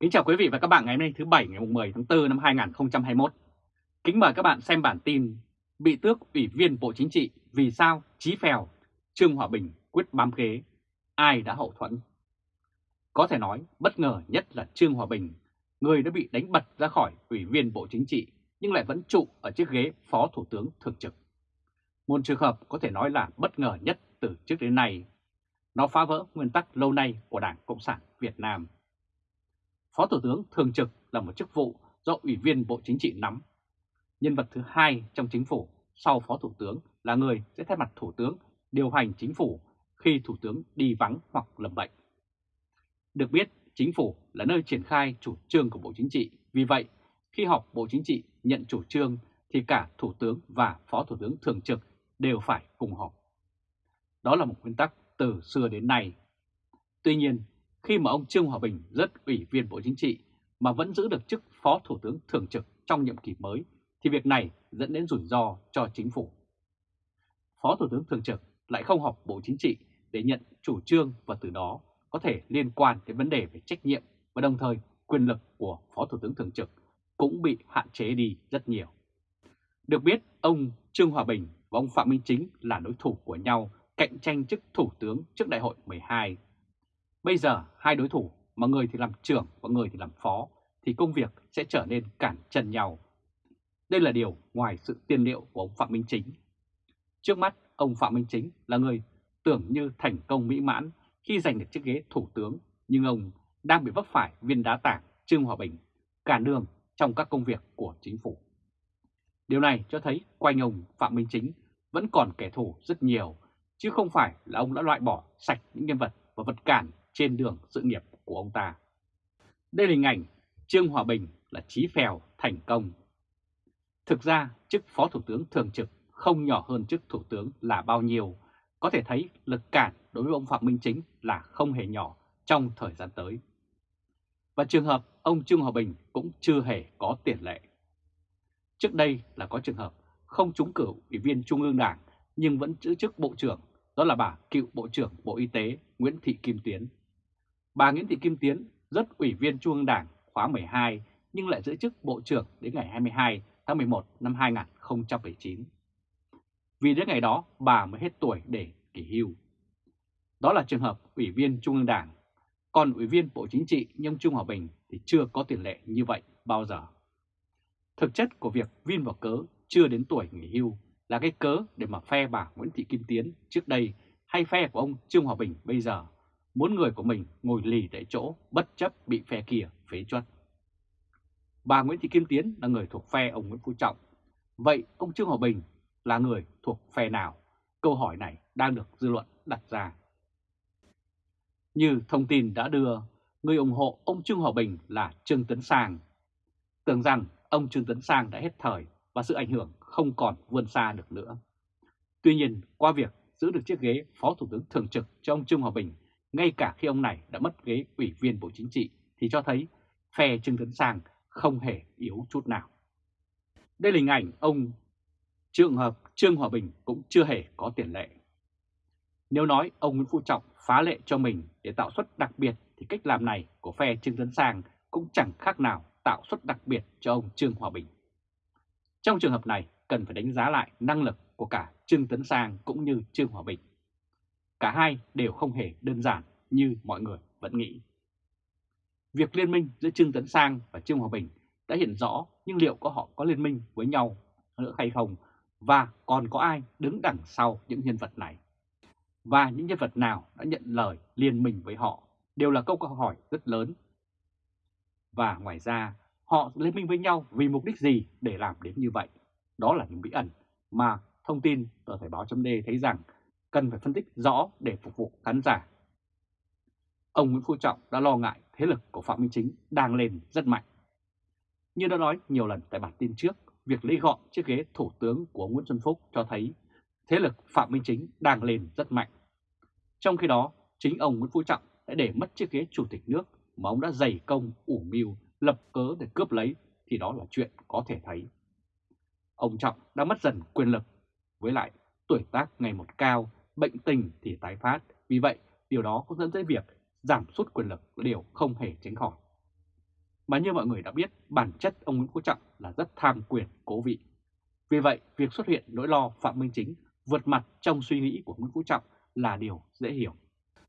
Kính chào quý vị và các bạn ngày hôm nay thứ Bảy ngày 10 tháng 4 năm 2021. Kính mời các bạn xem bản tin Bị tước Ủy viên Bộ Chính trị vì sao Chí Phèo, Trương Hòa Bình quyết bám ghế, ai đã hậu thuẫn? Có thể nói bất ngờ nhất là Trương Hòa Bình, người đã bị đánh bật ra khỏi Ủy viên Bộ Chính trị nhưng lại vẫn trụ ở chiếc ghế Phó Thủ tướng Thường trực. Một trường hợp có thể nói là bất ngờ nhất từ trước đến nay. Nó phá vỡ nguyên tắc lâu nay của Đảng Cộng sản Việt Nam. Phó Thủ tướng Thường trực là một chức vụ do Ủy viên Bộ Chính trị nắm. Nhân vật thứ hai trong chính phủ sau Phó Thủ tướng là người sẽ thay mặt Thủ tướng điều hành chính phủ khi Thủ tướng đi vắng hoặc lầm bệnh. Được biết, chính phủ là nơi triển khai chủ trương của Bộ Chính trị, vì vậy khi họp Bộ Chính trị nhận chủ trương thì cả Thủ tướng và Phó Thủ tướng Thường trực đều phải cùng họp. Đó là một nguyên tắc từ xưa đến nay. Tuy nhiên, khi mà ông Trương Hòa Bình rất ủy viên Bộ Chính trị mà vẫn giữ được chức Phó Thủ tướng Thường trực trong nhiệm kỳ mới, thì việc này dẫn đến rủi ro cho chính phủ. Phó Thủ tướng Thường trực lại không họp Bộ Chính trị để nhận chủ trương và từ đó có thể liên quan đến vấn đề về trách nhiệm và đồng thời quyền lực của Phó Thủ tướng Thường trực cũng bị hạn chế đi rất nhiều. Được biết, ông Trương Hòa Bình và ông Phạm Minh Chính là đối thủ của nhau cạnh tranh chức Thủ tướng trước Đại hội 12 Bây giờ hai đối thủ mà người thì làm trưởng và người thì làm phó thì công việc sẽ trở nên cản chân nhau. Đây là điều ngoài sự tiên liệu của ông Phạm Minh Chính. Trước mắt, ông Phạm Minh Chính là người tưởng như thành công mỹ mãn khi giành được chiếc ghế thủ tướng, nhưng ông đang bị vấp phải viên đá tảng Trương Hòa Bình, cản đường trong các công việc của chính phủ. Điều này cho thấy quanh ông Phạm Minh Chính vẫn còn kẻ thù rất nhiều, chứ không phải là ông đã loại bỏ sạch những nhân vật và vật cản trên đường sự nghiệp của ông ta. Đây là hình ảnh Trương Hòa Bình là trí phèo thành công. Thực ra, chức Phó Thủ tướng Thường trực không nhỏ hơn chức Thủ tướng là bao nhiêu, có thể thấy lực cản đối với ông Phạm Minh Chính là không hề nhỏ trong thời gian tới. Và trường hợp ông Trương Hòa Bình cũng chưa hề có tiền lệ. Trước đây là có trường hợp không trúng cử ủy viên Trung ương Đảng nhưng vẫn giữ chức Bộ trưởng, đó là bà cựu Bộ trưởng Bộ Y tế Nguyễn Thị Kim Tiến. Bà Nguyễn Thị Kim Tiến rất ủy viên Trung ương Đảng khóa 12 nhưng lại giữ chức Bộ trưởng đến ngày 22 tháng 11 năm 2019. Vì đến ngày đó bà mới hết tuổi để nghỉ hưu. Đó là trường hợp ủy viên Trung ương Đảng, còn ủy viên Bộ Chính trị nhưng Trung Hòa Bình thì chưa có tiền lệ như vậy bao giờ. Thực chất của việc viên vào cớ chưa đến tuổi nghỉ hưu là cái cớ để mà phe bà Nguyễn Thị Kim Tiến trước đây hay phe của ông Trương Hòa Bình bây giờ muốn người của mình ngồi lì tại chỗ bất chấp bị phe kia phế chuất. Bà Nguyễn Thị Kim Tiến là người thuộc phe ông Nguyễn Phú Trọng. Vậy ông Trương Hòa Bình là người thuộc phe nào? Câu hỏi này đang được dư luận đặt ra. Như thông tin đã đưa, người ủng hộ ông Trương Hòa Bình là Trương Tấn Sang. Tưởng rằng ông Trương Tấn Sang đã hết thời và sự ảnh hưởng không còn vươn xa được nữa. Tuy nhiên, qua việc giữ được chiếc ghế Phó Thủ tướng Thường trực cho ông Trương Hòa Bình ngay cả khi ông này đã mất ghế ủy viên Bộ Chính trị, thì cho thấy phe Trương Tấn Sang không hề yếu chút nào. Đây là hình ảnh ông trường hợp, Trương Hòa Bình cũng chưa hề có tiền lệ. Nếu nói ông Nguyễn Phú Trọng phá lệ cho mình để tạo suất đặc biệt, thì cách làm này của phe Trương Tấn Sang cũng chẳng khác nào tạo suất đặc biệt cho ông Trương Hòa Bình. Trong trường hợp này, cần phải đánh giá lại năng lực của cả Trương Tấn Sang cũng như Trương Hòa Bình. Cả hai đều không hề đơn giản như mọi người vẫn nghĩ. Việc liên minh giữa Trương Tấn Sang và Trương Hòa Bình đã hiện rõ nhưng liệu có họ có liên minh với nhau nữa hay không và còn có ai đứng đằng sau những nhân vật này. Và những nhân vật nào đã nhận lời liên minh với họ đều là câu hỏi rất lớn. Và ngoài ra, họ liên minh với nhau vì mục đích gì để làm đến như vậy? Đó là những bí ẩn mà thông tin tờ Thời báo chấm thấy rằng cần phải phân tích rõ để phục vụ khán giả. Ông Nguyễn Phú Trọng đã lo ngại thế lực của Phạm Minh Chính đang lên rất mạnh. Như đã nói nhiều lần tại bản tin trước, việc lấy gọn chiếc ghế thủ tướng của Nguyễn Xuân Phúc cho thấy thế lực Phạm Minh Chính đang lên rất mạnh. Trong khi đó, chính ông Nguyễn Phú Trọng đã để mất chiếc ghế chủ tịch nước mà ông đã dày công ủ mưu lập cớ để cướp lấy thì đó là chuyện có thể thấy. Ông Trọng đã mất dần quyền lực, với lại tuổi tác ngày một cao bệnh tình thì tái phát, vì vậy điều đó cũng dẫn tới việc giảm sút quyền lực là điều không hề tránh khỏi. Mà như mọi người đã biết, bản chất ông Nguyễn Phú Trọng là rất tham quyền cố vị. Vì vậy, việc xuất hiện nỗi lo Phạm Minh Chính vượt mặt trong suy nghĩ của Nguyễn Phú Trọng là điều dễ hiểu.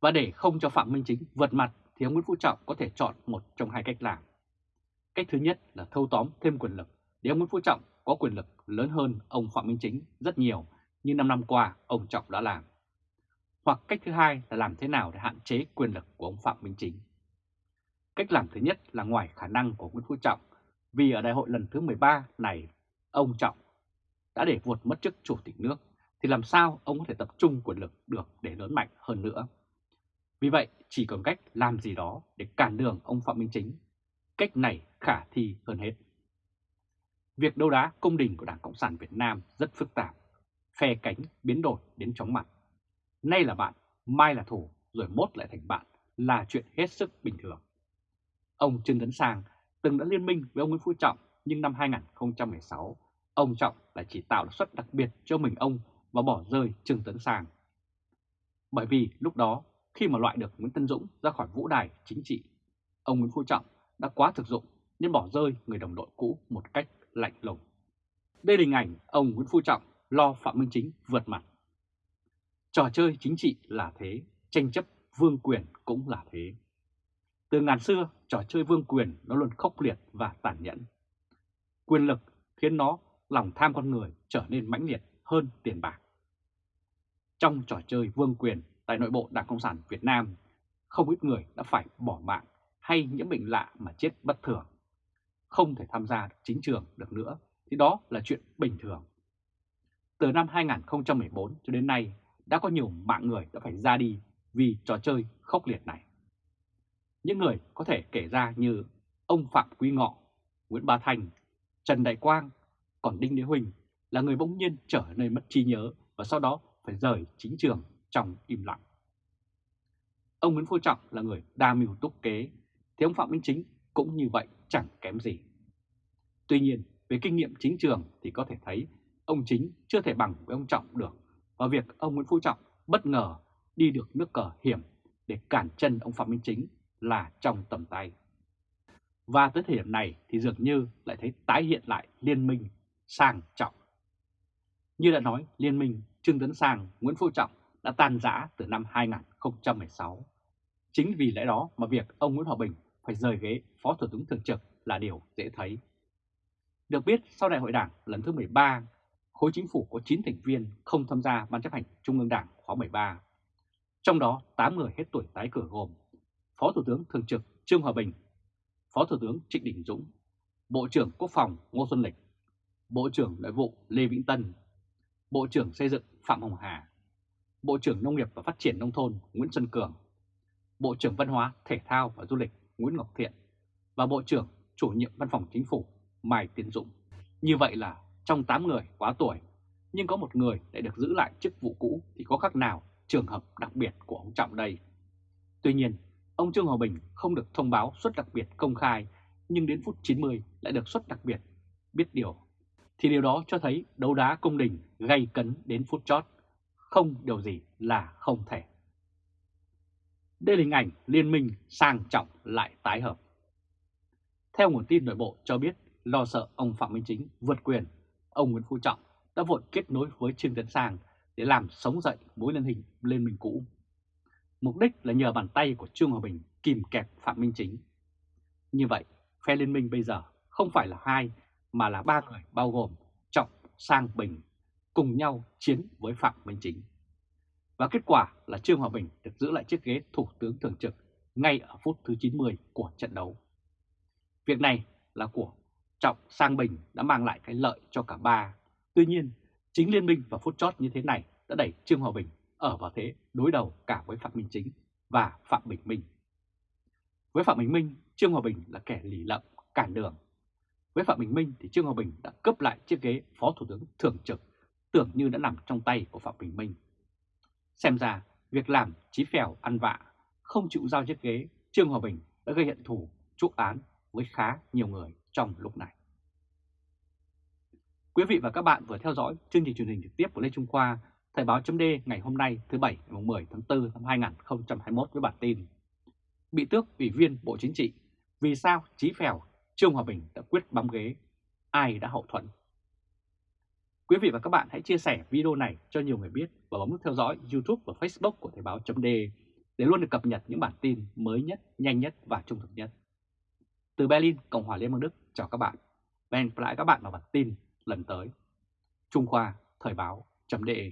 Và để không cho Phạm Minh Chính vượt mặt thì ông Nguyễn Phú Trọng có thể chọn một trong hai cách làm. Cách thứ nhất là thâu tóm thêm quyền lực để ông Nguyễn Phú Trọng có quyền lực lớn hơn ông Phạm Minh Chính rất nhiều như 5 năm qua ông Trọng đã làm. Hoặc cách thứ hai là làm thế nào để hạn chế quyền lực của ông Phạm Minh Chính. Cách làm thứ nhất là ngoài khả năng của Nguyễn Phú Trọng vì ở đại hội lần thứ 13 này ông Trọng đã để vụt mất chức chủ tịch nước thì làm sao ông có thể tập trung quyền lực được để lớn mạnh hơn nữa. Vì vậy chỉ còn cách làm gì đó để cản đường ông Phạm Minh Chính. Cách này khả thi hơn hết. Việc đấu đá công đình của Đảng Cộng sản Việt Nam rất phức tạp, phe cánh biến đổi đến chóng mặt. Nay là bạn, mai là thủ, rồi mốt lại thành bạn là chuyện hết sức bình thường. Ông Trương Tấn Sang từng đã liên minh với ông Nguyễn Phú Trọng nhưng năm 2016 ông Trọng lại chỉ tạo suất đặc biệt cho mình ông và bỏ rơi Trương Tấn Sang. Bởi vì lúc đó khi mà loại được Nguyễn Tân Dũng ra khỏi vũ đài chính trị, ông Nguyễn Phú Trọng đã quá thực dụng nên bỏ rơi người đồng đội cũ một cách lạnh lùng. Đây là hình ảnh ông Nguyễn Phú Trọng lo Phạm Minh Chính vượt mặt. Trò chơi chính trị là thế, tranh chấp vương quyền cũng là thế. Từ ngàn xưa, trò chơi vương quyền nó luôn khốc liệt và tàn nhẫn. Quyền lực khiến nó lòng tham con người trở nên mãnh liệt hơn tiền bạc. Trong trò chơi vương quyền tại nội bộ Đảng Cộng sản Việt Nam, không ít người đã phải bỏ mạng hay nhiễm bệnh lạ mà chết bất thường. Không thể tham gia chính trường được nữa thì đó là chuyện bình thường. Từ năm 2014 cho đến nay đã có nhiều mạng người đã phải ra đi vì trò chơi khốc liệt này. Những người có thể kể ra như ông Phạm Quý Ngọ, Nguyễn Bá Thành, Trần Đại Quang, còn Đinh Đế Huỳnh là người bỗng nhiên trở nên mất trí nhớ và sau đó phải rời chính trường trong im lặng. Ông Nguyễn Phú Trọng là người đa mưu túc kế, thì ông Phạm Minh Chính cũng như vậy chẳng kém gì. Tuy nhiên, về kinh nghiệm chính trường thì có thể thấy ông Chính chưa thể bằng với ông Trọng được và việc ông Nguyễn Phú Trọng bất ngờ đi được nước cờ hiểm để cản chân ông Phạm Minh Chính là trong tầm tay. Và tới thời điểm này thì dường như lại thấy tái hiện lại liên minh sang trọng. Như đã nói, liên minh Trương Tấn Sang, Nguyễn Phú Trọng đã tan rã từ năm 2016. Chính vì lẽ đó mà việc ông Nguyễn Hòa Bình phải rời ghế Phó Thủ tướng Thường trực là điều dễ thấy. Được biết, sau đại hội đảng lần thứ 13, khối chính phủ có 9 thành viên không tham gia Ban chấp hành Trung ương Đảng khóa 13. Trong đó 8 người hết tuổi tái cử gồm Phó Thủ tướng Thường trực Trương Hòa Bình, Phó Thủ tướng Trịnh Đình Dũng, Bộ trưởng Quốc phòng Ngô Xuân Lịch, Bộ trưởng Nội vụ Lê Vĩnh Tân, Bộ trưởng Xây dựng Phạm Hồng Hà, Bộ trưởng Nông nghiệp và Phát triển Nông thôn Nguyễn Xuân Cường, Bộ trưởng Văn hóa, Thể thao và Du lịch Nguyễn Ngọc Thiện và Bộ trưởng Chủ nhiệm Văn phòng Chính phủ Mai Tiến Dũng. Như vậy là trong 8 người quá tuổi, nhưng có một người lại được giữ lại chức vụ cũ thì có khác nào trường hợp đặc biệt của ông Trọng đây. Tuy nhiên, ông Trương Hòa Bình không được thông báo suất đặc biệt công khai, nhưng đến phút 90 lại được suất đặc biệt. Biết điều, thì điều đó cho thấy đấu đá công đình gây cấn đến phút chót, không điều gì là không thể. Đây là hình ảnh liên minh sang trọng lại tái hợp. Theo nguồn tin nội bộ cho biết, lo sợ ông Phạm Minh Chính vượt quyền, ông Nguyễn Phú Trọng đã vội kết nối với Trương Tấn Sang để làm sống dậy mối liên hình liên minh cũ. Mục đích là nhờ bàn tay của Trương Hòa Bình kìm kẹp Phạm Minh Chính. Như vậy, phe liên minh bây giờ không phải là hai mà là ba người bao gồm Trọng, Sang, Bình cùng nhau chiến với Phạm Minh Chính. Và kết quả là Trương Hòa Bình được giữ lại chiếc ghế Thủ tướng Thường trực ngay ở phút thứ 90 của trận đấu. Việc này là của Trọng Sang Bình đã mang lại cái lợi cho cả ba. Tuy nhiên, chính liên minh và phút chót như thế này đã đẩy Trương Hòa Bình ở vào thế đối đầu cả với Phạm Minh Chính và Phạm Bình Minh. Với Phạm Bình Minh, Trương Hòa Bình là kẻ lì lậm, cản đường. Với Phạm Bình Minh thì Trương Hòa Bình đã cướp lại chiếc ghế Phó Thủ tướng Thường trực, tưởng như đã nằm trong tay của Phạm Bình Minh. Xem ra, việc làm chí phèo ăn vạ, không chịu giao chiếc ghế, Trương Hòa Bình đã gây hận thù, chuốc án với khá nhiều người trong lúc này. Quý vị và các bạn vừa theo dõi chương trình truyền hình trực tiếp của Lê Trung Khoa, Thời báo chấm ngày hôm nay thứ Bảy ngày 10 tháng 4 năm 2021 với bản tin Bị tước Ủy viên Bộ Chính trị, Vì sao Chí Phèo, Trương Hòa Bình đã quyết bám ghế? Ai đã hậu thuẫn? Quý vị và các bạn hãy chia sẻ video này cho nhiều người biết và bấm nút theo dõi YouTube và Facebook của Thời báo chấm để luôn được cập nhật những bản tin mới nhất, nhanh nhất và trung thực nhất. Từ Berlin, Cộng hòa Liên bang Đức, chào các bạn. Và hẹn gặp lại các bạn vào bản tin lần tới. Trung Khoa, Thời báo .de